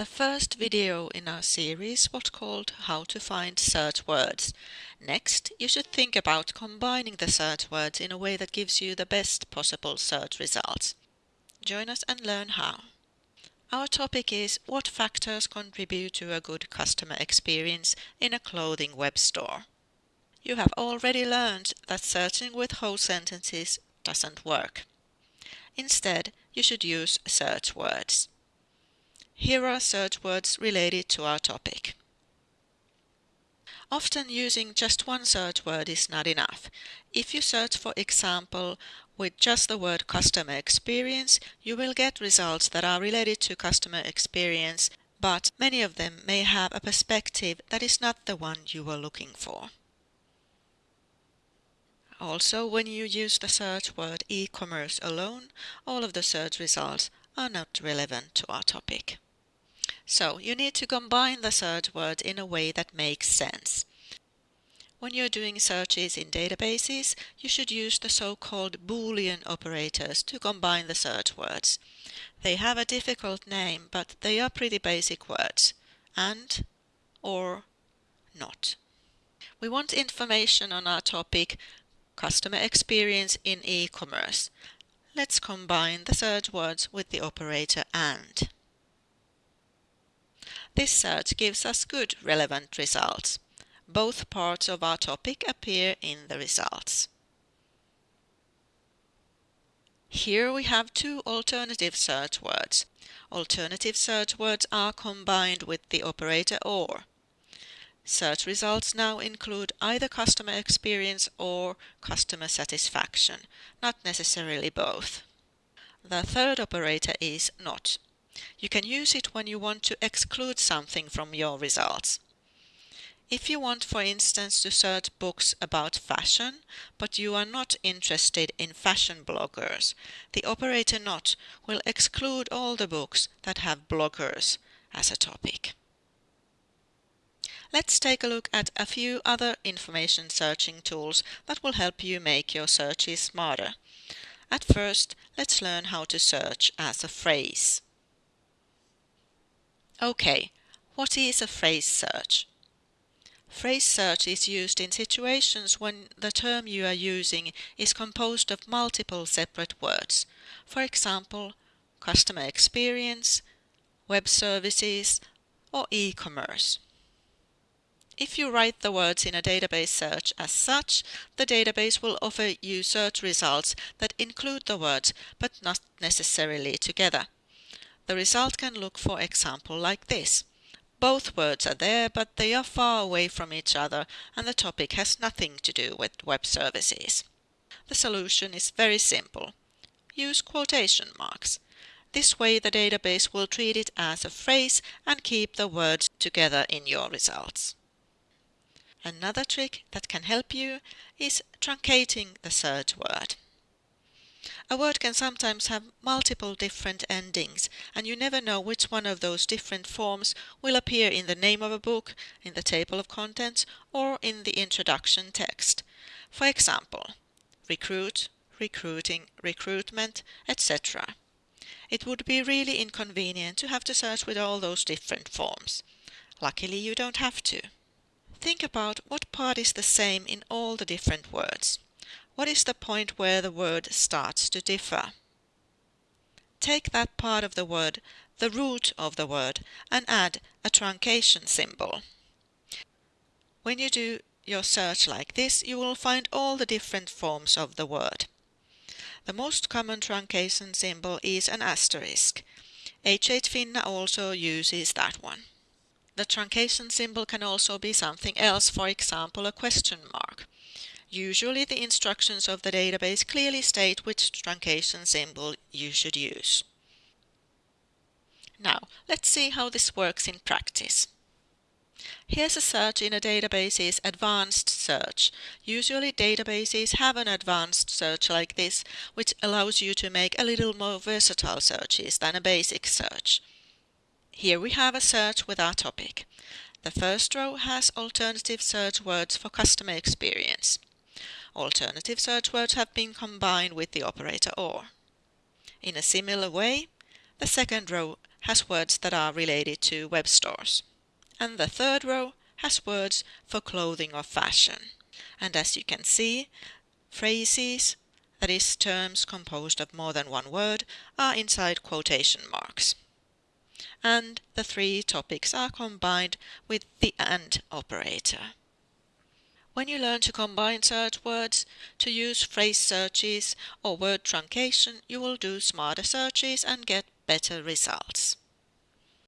The first video in our series was called How to Find Search Words. Next, you should think about combining the search words in a way that gives you the best possible search results. Join us and learn how. Our topic is what factors contribute to a good customer experience in a clothing web store. You have already learned that searching with whole sentences doesn't work. Instead, you should use search words. Here are search words related to our topic. Often using just one search word is not enough. If you search for example with just the word customer experience, you will get results that are related to customer experience, but many of them may have a perspective that is not the one you were looking for. Also, when you use the search word e-commerce alone, all of the search results are not relevant to our topic. So you need to combine the search words in a way that makes sense. When you're doing searches in databases, you should use the so-called Boolean operators to combine the search words. They have a difficult name, but they are pretty basic words. And, or, not. We want information on our topic, customer experience in e-commerce. Let's combine the search words with the operator AND. This search gives us good relevant results. Both parts of our topic appear in the results. Here we have two alternative search words. Alternative search words are combined with the operator OR. Search results now include either customer experience or customer satisfaction, not necessarily both. The third operator is NOT. You can use it when you want to exclude something from your results. If you want, for instance, to search books about fashion, but you are not interested in fashion bloggers, the operator not will exclude all the books that have bloggers as a topic. Let's take a look at a few other information searching tools that will help you make your searches smarter. At first, let's learn how to search as a phrase. Okay, what is a phrase search? Phrase search is used in situations when the term you are using is composed of multiple separate words. For example, customer experience, web services, or e-commerce. If you write the words in a database search as such, the database will offer you search results that include the words but not necessarily together. The result can look for example like this. Both words are there but they are far away from each other and the topic has nothing to do with web services. The solution is very simple. Use quotation marks. This way the database will treat it as a phrase and keep the words together in your results. Another trick that can help you is truncating the search word. A word can sometimes have multiple different endings and you never know which one of those different forms will appear in the name of a book, in the table of contents or in the introduction text. For example, recruit, recruiting, recruitment, etc. It would be really inconvenient to have to search with all those different forms. Luckily you don't have to. Think about what part is the same in all the different words. What is the point where the word starts to differ? Take that part of the word, the root of the word, and add a truncation symbol. When you do your search like this, you will find all the different forms of the word. The most common truncation symbol is an asterisk. H8Finna also uses that one. The truncation symbol can also be something else, for example a question mark. Usually the instructions of the database clearly state which truncation symbol you should use. Now, let's see how this works in practice. Here's a search in a database's advanced search. Usually databases have an advanced search like this, which allows you to make a little more versatile searches than a basic search. Here we have a search with our topic. The first row has alternative search words for customer experience. Alternative search words have been combined with the operator OR. In a similar way, the second row has words that are related to web stores. And the third row has words for clothing or fashion. And as you can see, phrases, that is terms composed of more than one word, are inside quotation marks. And the three topics are combined with the AND operator. When you learn to combine search words, to use phrase searches or word truncation, you will do smarter searches and get better results.